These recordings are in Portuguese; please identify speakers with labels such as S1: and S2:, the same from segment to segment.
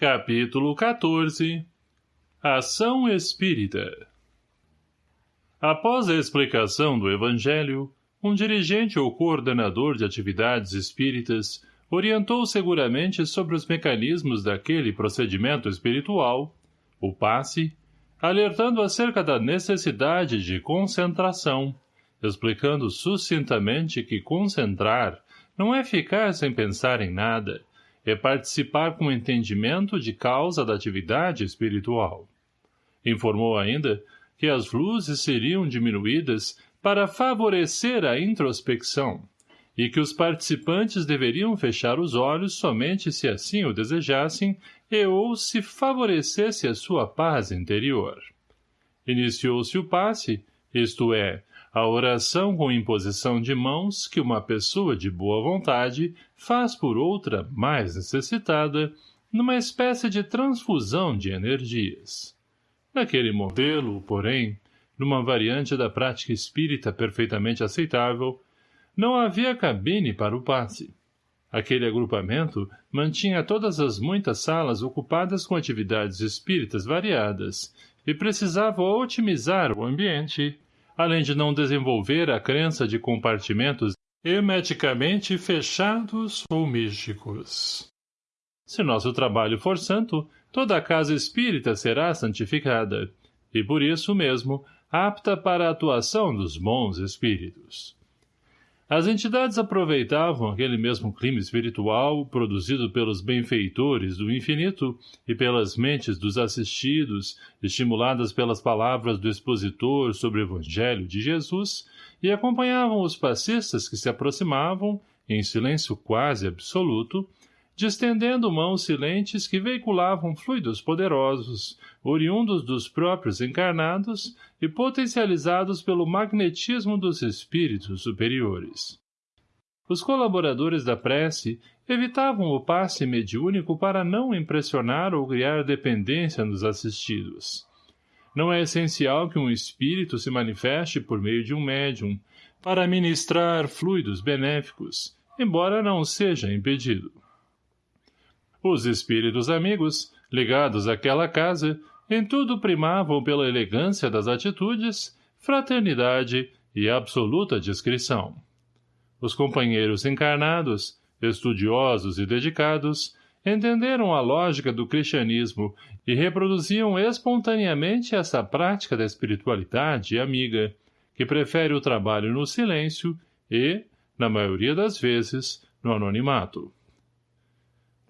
S1: Capítulo 14 Ação Espírita. Após a explicação do Evangelho, um dirigente ou coordenador de atividades espíritas orientou seguramente sobre os mecanismos daquele procedimento espiritual, o passe, alertando acerca da necessidade de concentração, explicando sucintamente que concentrar não é ficar sem pensar em nada, é participar com entendimento de causa da atividade espiritual. Informou ainda que as luzes seriam diminuídas para favorecer a introspecção e que os participantes deveriam fechar os olhos somente se assim o desejassem e ou se favorecesse a sua paz interior. Iniciou-se o passe, isto é, a oração com imposição de mãos que uma pessoa de boa vontade faz por outra mais necessitada, numa espécie de transfusão de energias. Naquele modelo, porém, numa variante da prática espírita perfeitamente aceitável, não havia cabine para o passe. Aquele agrupamento mantinha todas as muitas salas ocupadas com atividades espíritas variadas e precisava otimizar o ambiente, além de não desenvolver a crença de compartimentos hermeticamente fechados ou místicos. Se nosso trabalho for santo, toda a casa espírita será santificada, e por isso mesmo, apta para a atuação dos bons espíritos. As entidades aproveitavam aquele mesmo clima espiritual produzido pelos benfeitores do infinito e pelas mentes dos assistidos, estimuladas pelas palavras do expositor sobre o Evangelho de Jesus, e acompanhavam os passistas que se aproximavam, em silêncio quase absoluto, distendendo mãos silentes que veiculavam fluidos poderosos, oriundos dos próprios encarnados e potencializados pelo magnetismo dos espíritos superiores. Os colaboradores da prece evitavam o passe mediúnico para não impressionar ou criar dependência nos assistidos. Não é essencial que um espírito se manifeste por meio de um médium, para ministrar fluidos benéficos, embora não seja impedido. Os espíritos amigos, ligados àquela casa, em tudo primavam pela elegância das atitudes, fraternidade e absoluta discrição. Os companheiros encarnados, estudiosos e dedicados, entenderam a lógica do cristianismo e reproduziam espontaneamente essa prática da espiritualidade amiga, que prefere o trabalho no silêncio e, na maioria das vezes, no anonimato.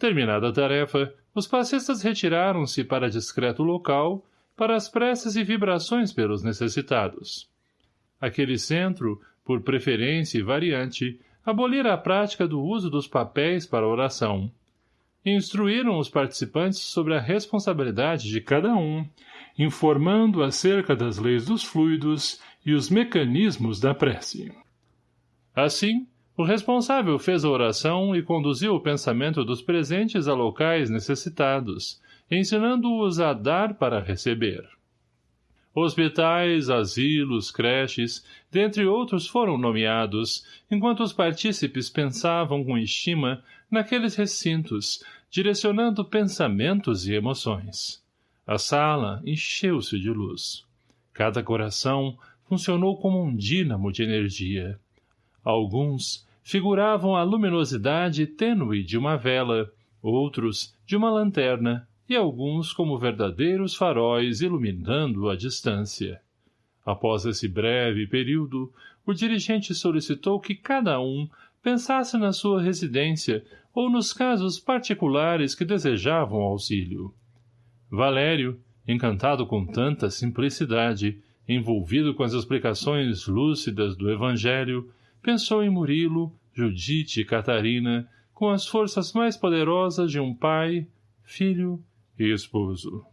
S1: Terminada a tarefa, os passistas retiraram-se para discreto local, para as preces e vibrações pelos necessitados. Aquele centro, por preferência e variante, abolira a prática do uso dos papéis para oração. Instruíram os participantes sobre a responsabilidade de cada um, informando acerca das leis dos fluidos e os mecanismos da prece. Assim, o responsável fez a oração e conduziu o pensamento dos presentes a locais necessitados, ensinando-os a dar para receber. Hospitais, asilos, creches, dentre outros foram nomeados, enquanto os partícipes pensavam com estima naqueles recintos, direcionando pensamentos e emoções. A sala encheu-se de luz. Cada coração funcionou como um dínamo de energia. Alguns, figuravam a luminosidade tênue de uma vela, outros de uma lanterna e alguns como verdadeiros faróis iluminando a distância. Após esse breve período, o dirigente solicitou que cada um pensasse na sua residência ou nos casos particulares que desejavam auxílio. Valério, encantado com tanta simplicidade, envolvido com as explicações lúcidas do Evangelho, pensou em Murilo, Judite e Catarina, com as forças mais poderosas de um pai, filho e esposo.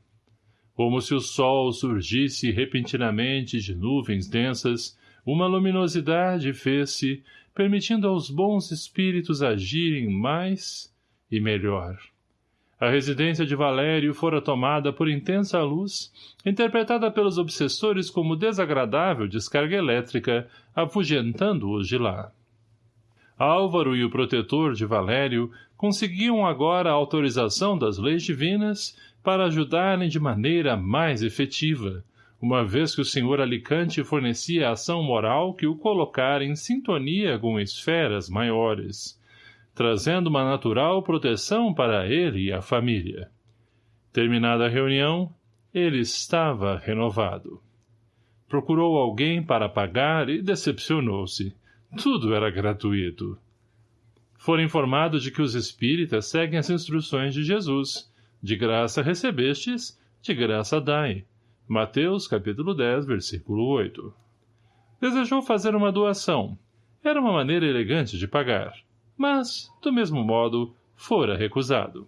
S1: Como se o sol surgisse repentinamente de nuvens densas, uma luminosidade fez-se, permitindo aos bons espíritos agirem mais e melhor. A residência de Valério fora tomada por intensa luz, interpretada pelos obsessores como desagradável descarga elétrica, afugentando-os de lá. Álvaro e o protetor de Valério conseguiam agora a autorização das leis divinas para ajudarem de maneira mais efetiva, uma vez que o Sr. Alicante fornecia ação moral que o colocara em sintonia com esferas maiores, trazendo uma natural proteção para ele e a família. Terminada a reunião, ele estava renovado. Procurou alguém para pagar e decepcionou-se. Tudo era gratuito. Fora informado de que os espíritas seguem as instruções de Jesus. De graça recebestes, de graça dai. Mateus, capítulo 10, versículo 8. Desejou fazer uma doação. Era uma maneira elegante de pagar. Mas, do mesmo modo, fora recusado.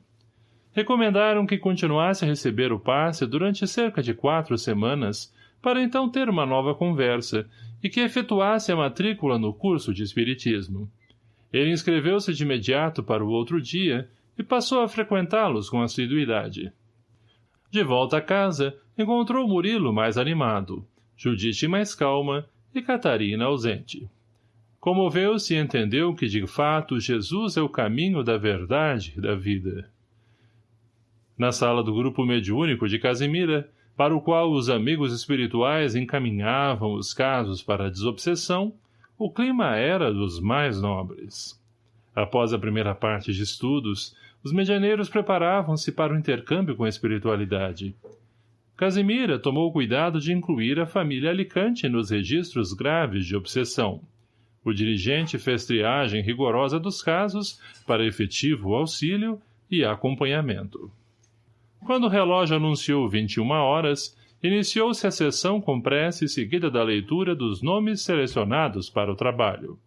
S1: Recomendaram que continuasse a receber o passe durante cerca de quatro semanas, para então ter uma nova conversa, e que efetuasse a matrícula no curso de Espiritismo. Ele inscreveu-se de imediato para o outro dia e passou a frequentá-los com assiduidade. De volta a casa, encontrou Murilo mais animado, Judite mais calma e Catarina ausente. Comoveu-se e entendeu que, de fato, Jesus é o caminho da verdade e da vida. Na sala do grupo mediúnico de Casimira, para o qual os amigos espirituais encaminhavam os casos para a desobsessão, o clima era dos mais nobres. Após a primeira parte de estudos, os medianeiros preparavam-se para o intercâmbio com a espiritualidade. Casimira tomou cuidado de incluir a família Alicante nos registros graves de obsessão. O dirigente fez triagem rigorosa dos casos para efetivo auxílio e acompanhamento. Quando o relógio anunciou 21 horas, iniciou-se a sessão com prece seguida da leitura dos nomes selecionados para o trabalho.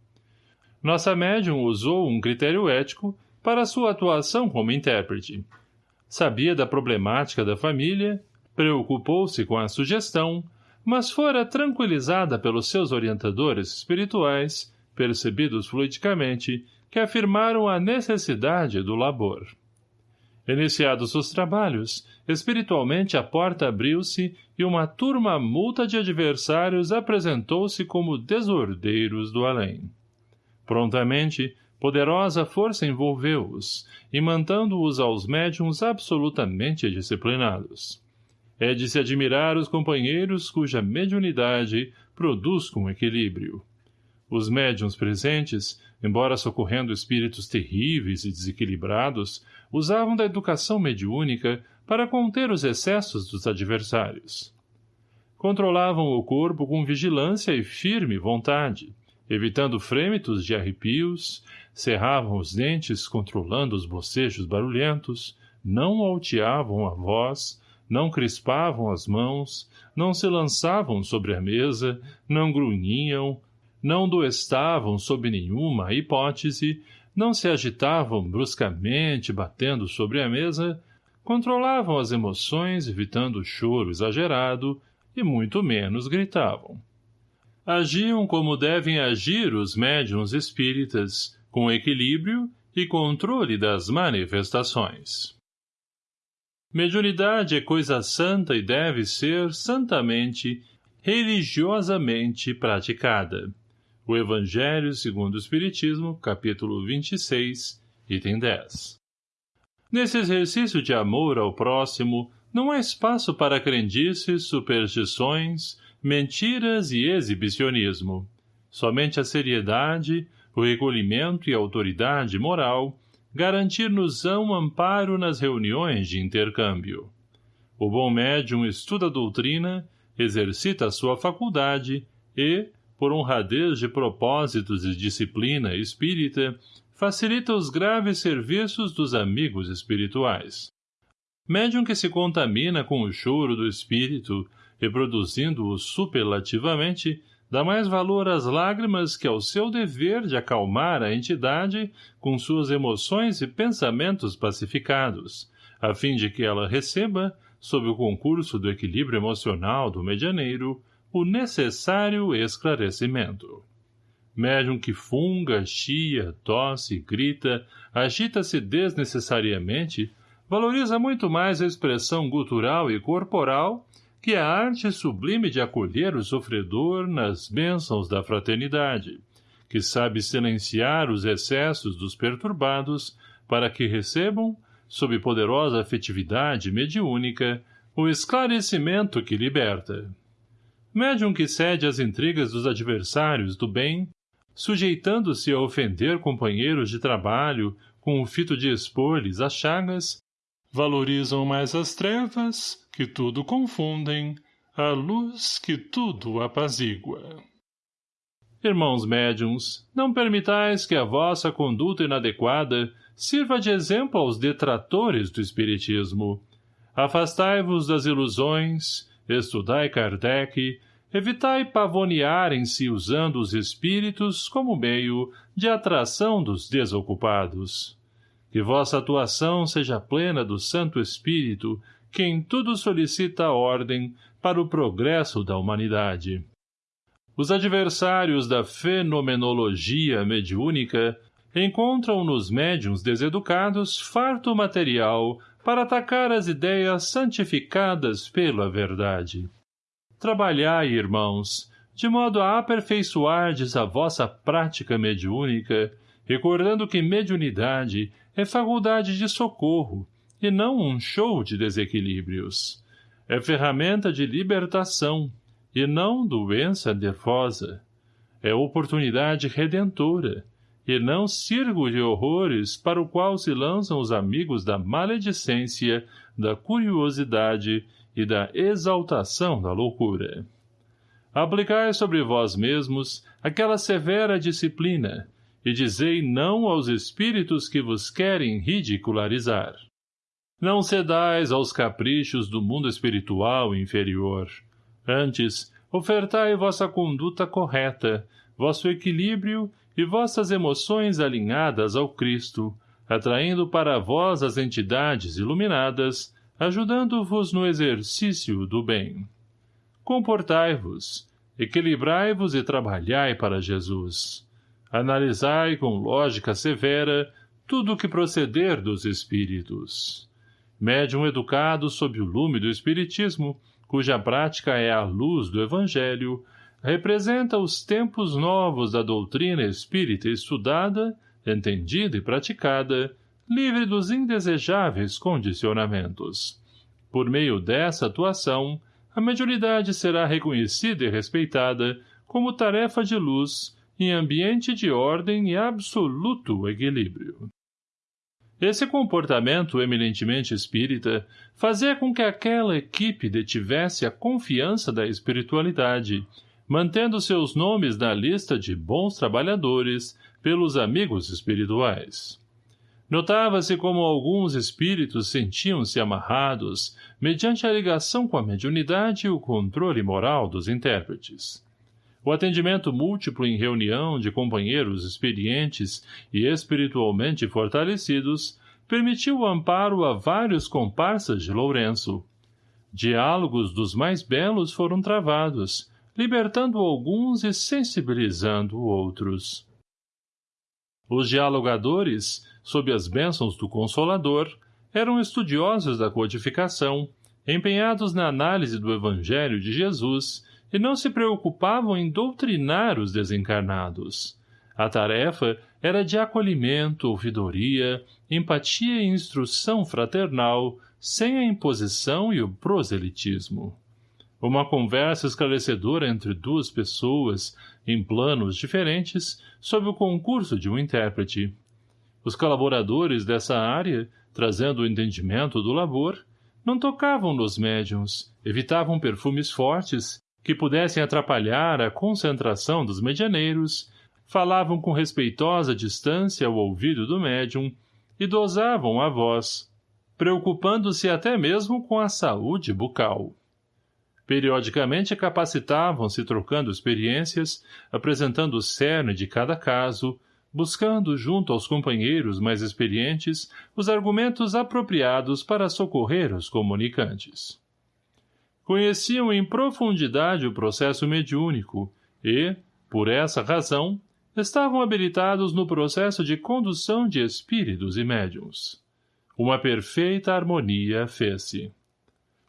S1: Nossa médium usou um critério ético para sua atuação como intérprete. Sabia da problemática da família, preocupou-se com a sugestão, mas fora tranquilizada pelos seus orientadores espirituais, percebidos fluidicamente, que afirmaram a necessidade do labor. Iniciados os trabalhos, espiritualmente a porta abriu-se e uma turma multa de adversários apresentou-se como desordeiros do além. Prontamente, poderosa força envolveu-os, imantando-os aos médiums absolutamente disciplinados. É de se admirar os companheiros cuja mediunidade produz com equilíbrio. Os médiums presentes, embora socorrendo espíritos terríveis e desequilibrados, usavam da educação mediúnica para conter os excessos dos adversários. Controlavam o corpo com vigilância e firme vontade, evitando frêmitos de arrepios, cerravam os dentes controlando os bocejos barulhentos, não alteavam a voz, não crispavam as mãos, não se lançavam sobre a mesa, não grunhiam, não doestavam sob nenhuma hipótese, não se agitavam bruscamente batendo sobre a mesa, controlavam as emoções evitando o choro exagerado e muito menos gritavam. Agiam como devem agir os médiums espíritas, com equilíbrio e controle das manifestações. Mediunidade é coisa santa e deve ser santamente, religiosamente praticada. O Evangelho segundo o Espiritismo, capítulo 26, item 10. Nesse exercício de amor ao próximo, não há espaço para crendices, superstições, mentiras e exibicionismo. Somente a seriedade, o recolhimento e a autoridade moral garantir-nos-ão amparo nas reuniões de intercâmbio. O bom médium estuda a doutrina, exercita a sua faculdade e, por honradez de propósitos e disciplina espírita, facilita os graves serviços dos amigos espirituais. Médium que se contamina com o choro do espírito, reproduzindo-o superlativamente, dá mais valor às lágrimas que ao seu dever de acalmar a entidade com suas emoções e pensamentos pacificados, a fim de que ela receba, sob o concurso do equilíbrio emocional do medianeiro, o necessário esclarecimento. Médium que funga, chia, tosse, grita, agita-se desnecessariamente, valoriza muito mais a expressão gutural e corporal que a arte sublime de acolher o sofredor nas bênçãos da fraternidade, que sabe silenciar os excessos dos perturbados para que recebam, sob poderosa afetividade mediúnica, o esclarecimento que liberta. Médium que cede às intrigas dos adversários do bem, sujeitando-se a ofender companheiros de trabalho com o fito de expor-lhes as chagas, valorizam mais as trevas, que tudo confundem, a luz que tudo apazigua. Irmãos médiums, não permitais que a vossa conduta inadequada sirva de exemplo aos detratores do Espiritismo. Afastai-vos das ilusões, estudai Kardec, evitai pavonearem-se usando os espíritos como meio de atração dos desocupados. Que vossa atuação seja plena do Santo Espírito, que em tudo solicita a ordem para o progresso da humanidade. Os adversários da fenomenologia mediúnica encontram nos médiums deseducados farto material para atacar as ideias santificadas pela verdade. Trabalhai, irmãos, de modo a aperfeiçoardes a vossa prática mediúnica, recordando que mediunidade é faculdade de socorro e não um show de desequilíbrios. É ferramenta de libertação, e não doença nervosa. É oportunidade redentora, e não circo de horrores para o qual se lançam os amigos da maledicência, da curiosidade e da exaltação da loucura. Aplicai sobre vós mesmos aquela severa disciplina, e dizei não aos espíritos que vos querem ridicularizar. Não cedais aos caprichos do mundo espiritual inferior, Antes, ofertai vossa conduta correta, vosso equilíbrio e vossas emoções alinhadas ao Cristo, atraindo para vós as entidades iluminadas, ajudando-vos no exercício do bem. Comportai-vos, equilibrai-vos e trabalhai para Jesus. Analisai com lógica severa tudo o que proceder dos espíritos. Médium educado sob o lume do espiritismo, cuja prática é a luz do Evangelho, representa os tempos novos da doutrina espírita estudada, entendida e praticada, livre dos indesejáveis condicionamentos. Por meio dessa atuação, a mediunidade será reconhecida e respeitada como tarefa de luz em ambiente de ordem e absoluto equilíbrio. Esse comportamento eminentemente espírita fazia com que aquela equipe detivesse a confiança da espiritualidade, mantendo seus nomes na lista de bons trabalhadores pelos amigos espirituais. Notava-se como alguns espíritos sentiam-se amarrados, mediante a ligação com a mediunidade e o controle moral dos intérpretes. O atendimento múltiplo em reunião de companheiros experientes e espiritualmente fortalecidos permitiu o amparo a vários comparsas de Lourenço. Diálogos dos mais belos foram travados, libertando alguns e sensibilizando outros. Os dialogadores, sob as bênçãos do Consolador, eram estudiosos da codificação, empenhados na análise do Evangelho de Jesus e não se preocupavam em doutrinar os desencarnados. A tarefa era de acolhimento, ouvidoria, empatia e instrução fraternal, sem a imposição e o proselitismo. Uma conversa esclarecedora entre duas pessoas, em planos diferentes, sob o concurso de um intérprete. Os colaboradores dessa área, trazendo o entendimento do labor, não tocavam nos médiums, evitavam perfumes fortes que pudessem atrapalhar a concentração dos medianeiros, falavam com respeitosa distância ao ouvido do médium e dosavam a voz, preocupando-se até mesmo com a saúde bucal. Periodicamente capacitavam-se trocando experiências, apresentando o cerne de cada caso, buscando, junto aos companheiros mais experientes, os argumentos apropriados para socorrer os comunicantes conheciam em profundidade o processo mediúnico e, por essa razão, estavam habilitados no processo de condução de espíritos e médiums. Uma perfeita harmonia fez-se.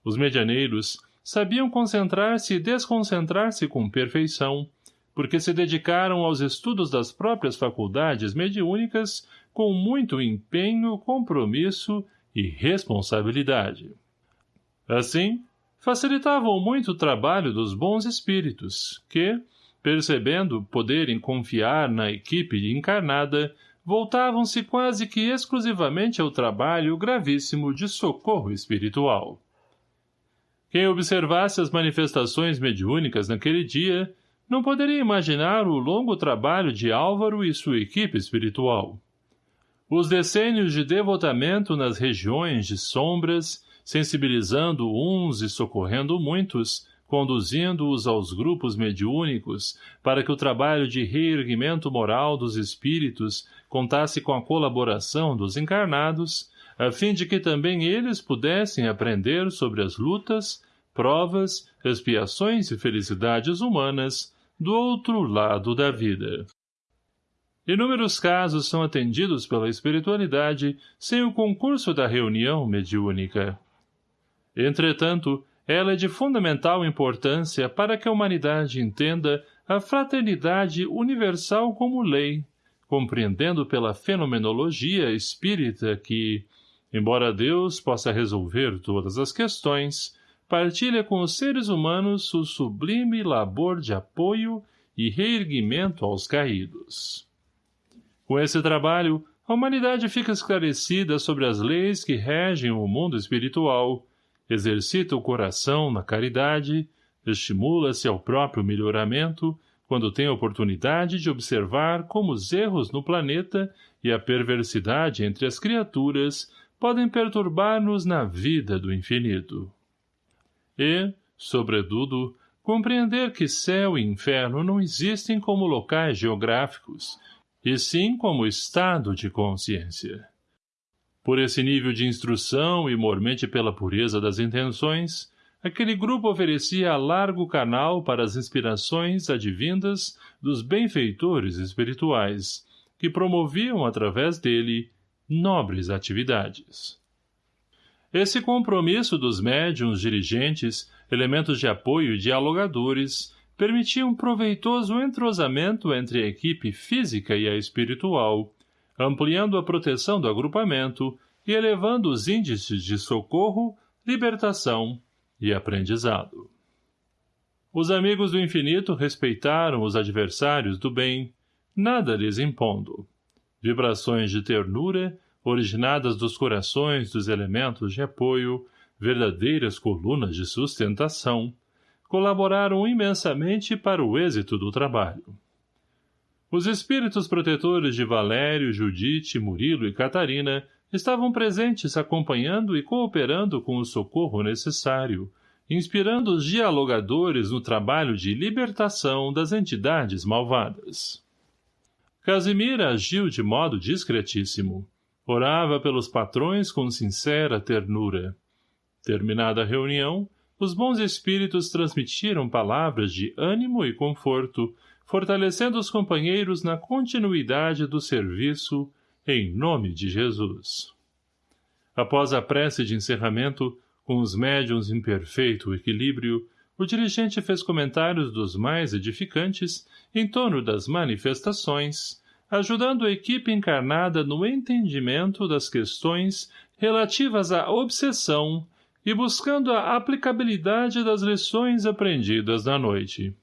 S1: Os medianeiros sabiam concentrar-se e desconcentrar-se com perfeição, porque se dedicaram aos estudos das próprias faculdades mediúnicas com muito empenho, compromisso e responsabilidade. Assim, facilitavam muito o trabalho dos bons espíritos, que, percebendo poderem confiar na equipe encarnada, voltavam-se quase que exclusivamente ao trabalho gravíssimo de socorro espiritual. Quem observasse as manifestações mediúnicas naquele dia não poderia imaginar o longo trabalho de Álvaro e sua equipe espiritual. Os decênios de devotamento nas regiões de sombras, sensibilizando uns e socorrendo muitos, conduzindo-os aos grupos mediúnicos, para que o trabalho de reerguimento moral dos espíritos contasse com a colaboração dos encarnados, a fim de que também eles pudessem aprender sobre as lutas, provas, expiações e felicidades humanas do outro lado da vida. Inúmeros casos são atendidos pela espiritualidade sem o concurso da reunião mediúnica. Entretanto, ela é de fundamental importância para que a humanidade entenda a fraternidade universal como lei, compreendendo pela fenomenologia espírita que, embora Deus possa resolver todas as questões, partilha com os seres humanos o sublime labor de apoio e reerguimento aos caídos. Com esse trabalho, a humanidade fica esclarecida sobre as leis que regem o mundo espiritual, exercita o coração na caridade, estimula-se ao próprio melhoramento, quando tem oportunidade de observar como os erros no planeta e a perversidade entre as criaturas podem perturbar-nos na vida do infinito. E, sobretudo, compreender que céu e inferno não existem como locais geográficos, e sim como estado de consciência. Por esse nível de instrução e mormente pela pureza das intenções, aquele grupo oferecia largo canal para as inspirações advindas dos benfeitores espirituais, que promoviam através dele nobres atividades. Esse compromisso dos médiums dirigentes, elementos de apoio e dialogadores, permitia um proveitoso entrosamento entre a equipe física e a espiritual, ampliando a proteção do agrupamento e elevando os índices de socorro, libertação e aprendizado. Os amigos do infinito respeitaram os adversários do bem, nada lhes impondo. Vibrações de ternura, originadas dos corações dos elementos de apoio, verdadeiras colunas de sustentação, colaboraram imensamente para o êxito do trabalho. Os espíritos protetores de Valério, Judite, Murilo e Catarina estavam presentes acompanhando e cooperando com o socorro necessário, inspirando os dialogadores no trabalho de libertação das entidades malvadas. Casimira agiu de modo discretíssimo. Orava pelos patrões com sincera ternura. Terminada a reunião, os bons espíritos transmitiram palavras de ânimo e conforto, fortalecendo os companheiros na continuidade do serviço em nome de Jesus. Após a prece de encerramento, com os médiuns em perfeito equilíbrio, o dirigente fez comentários dos mais edificantes em torno das manifestações, ajudando a equipe encarnada no entendimento das questões relativas à obsessão e buscando a aplicabilidade das lições aprendidas na noite.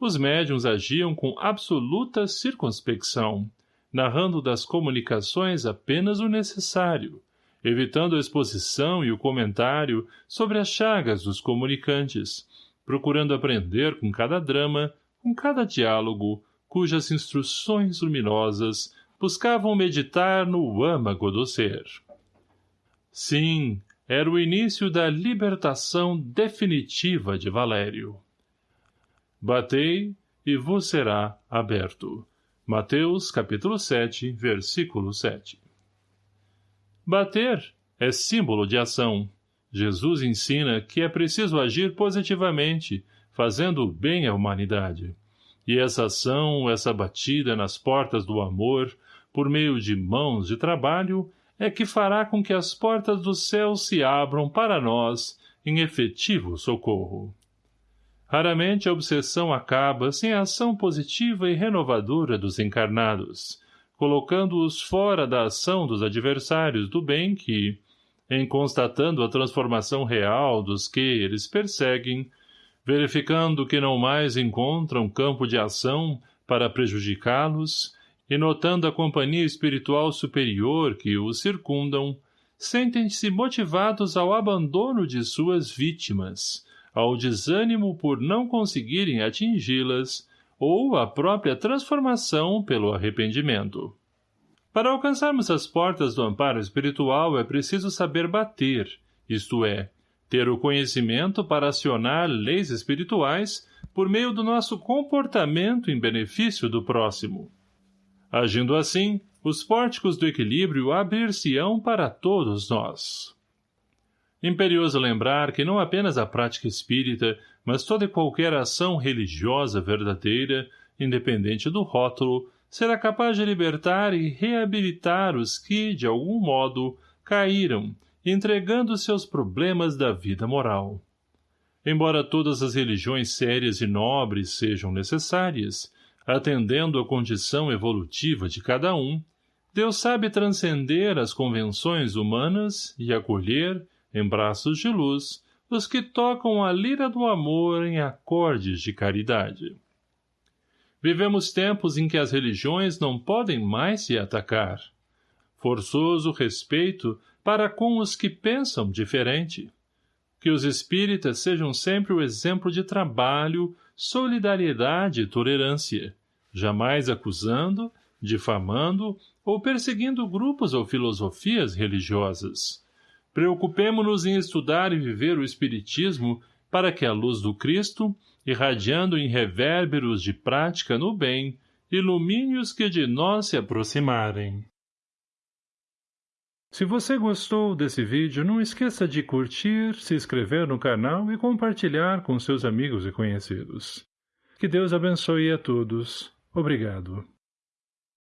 S1: Os médiuns agiam com absoluta circunspecção, narrando das comunicações apenas o necessário, evitando a exposição e o comentário sobre as chagas dos comunicantes, procurando aprender com cada drama, com cada diálogo, cujas instruções luminosas buscavam meditar no âmago do ser. Sim, era o início da libertação definitiva de Valério. Batei e vos será aberto. Mateus, capítulo 7, versículo 7. Bater é símbolo de ação. Jesus ensina que é preciso agir positivamente, fazendo bem à humanidade. E essa ação, essa batida nas portas do amor, por meio de mãos de trabalho, é que fará com que as portas do céu se abram para nós em efetivo socorro. Raramente a obsessão acaba sem a ação positiva e renovadora dos encarnados, colocando-os fora da ação dos adversários do bem que, em constatando a transformação real dos que eles perseguem, verificando que não mais encontram campo de ação para prejudicá-los e notando a companhia espiritual superior que os circundam, sentem-se motivados ao abandono de suas vítimas, ao desânimo por não conseguirem atingi-las ou à própria transformação pelo arrependimento. Para alcançarmos as portas do amparo espiritual é preciso saber bater, isto é, ter o conhecimento para acionar leis espirituais por meio do nosso comportamento em benefício do próximo. Agindo assim, os pórticos do equilíbrio abrir-se-ão para todos nós. Imperioso lembrar que não apenas a prática espírita, mas toda e qualquer ação religiosa verdadeira, independente do rótulo, será capaz de libertar e reabilitar os que, de algum modo, caíram, entregando seus problemas da vida moral. Embora todas as religiões sérias e nobres sejam necessárias, atendendo à condição evolutiva de cada um, Deus sabe transcender as convenções humanas e acolher, em braços de luz, os que tocam a lira do amor em acordes de caridade. Vivemos tempos em que as religiões não podem mais se atacar. Forçoso respeito para com os que pensam diferente. Que os espíritas sejam sempre o exemplo de trabalho, solidariedade e tolerância, jamais acusando, difamando ou perseguindo grupos ou filosofias religiosas. Preocupemo-nos em estudar e viver o Espiritismo para que a luz do Cristo irradiando em revérberos de prática no bem, ilumine os que de nós se aproximarem. Se você gostou desse vídeo, não esqueça de curtir, se inscrever no canal e compartilhar com seus amigos e conhecidos. Que Deus abençoe a todos. Obrigado.